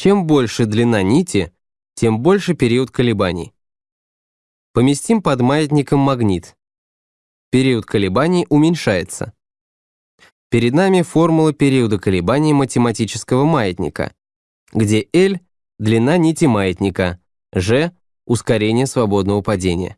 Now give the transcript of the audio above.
Чем больше длина нити, тем больше период колебаний. Поместим под маятником магнит. Период колебаний уменьшается. Перед нами формула периода колебаний математического маятника, где L — длина нити маятника, G — ускорение свободного падения.